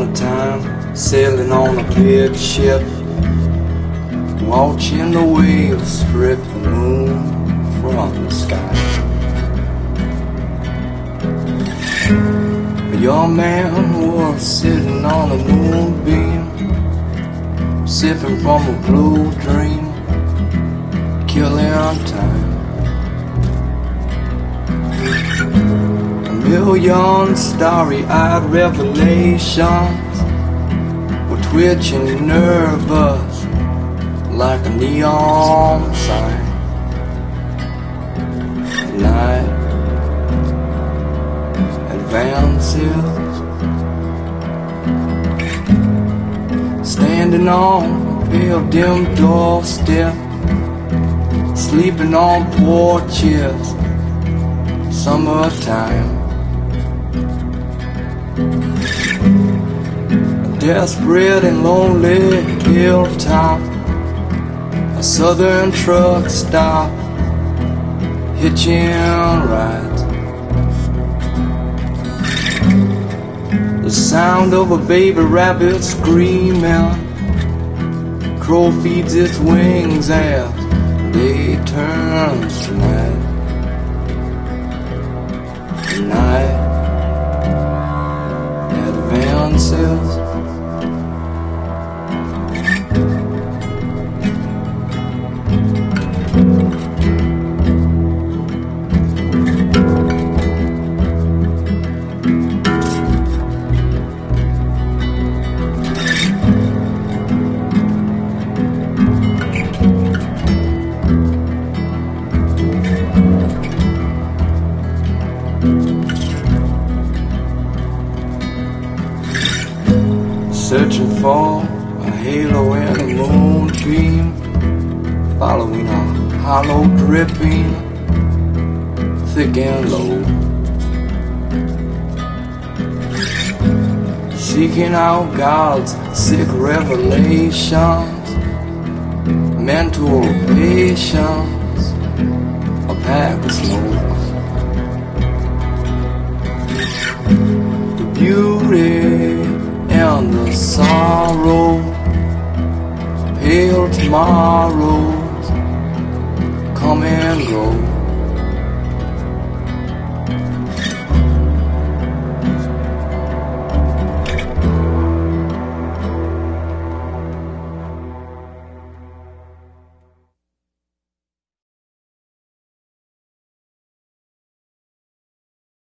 a time, sailing on a big ship, watching the waves strip the moon from the sky. A young man was sitting on a moonbeam, sipping from a blue dream, killing time. A million starry-eyed revelations were twitching nervous like a neon sign. Night advances, standing on a pale dim doorstep, sleeping on porches, summertime. Desperate and lonely hilltop, a southern truck stop, hitching right. The sound of a baby rabbit screaming. Crow feeds its wings as day turns to night. Night advances. Searching for a halo and a moonbeam, following a hollow dripping, thick and low. Seeking out God's sick revelations, mental patience, a pack of smokes. Tomorrows come and go.